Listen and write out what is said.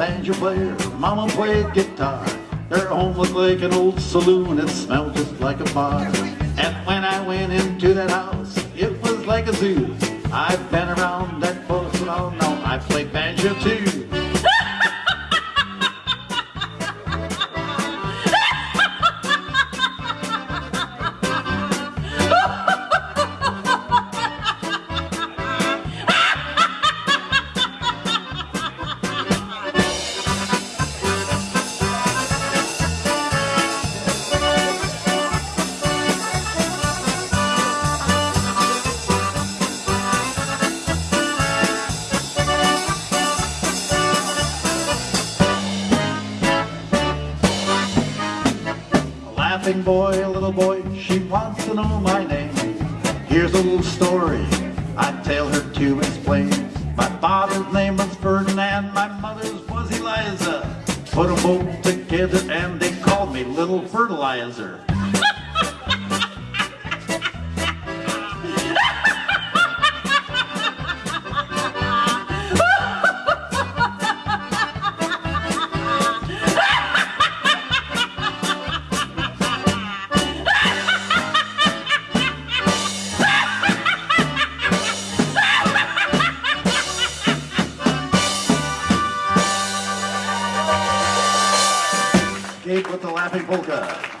banjo player, mama played guitar. Their home looked like an old saloon, it smelled just like a bar. And when I went into that house, it was like a zoo. I've been around that place, and oh no, I played banjo too. Laughing boy, little boy, she wants to know my name. Here's a little story I tell her to explain. My father's name was Ferdinand, my mother's was Eliza. Put them both together and they called me Little Fertilizer. Escape with the Laughing Polka.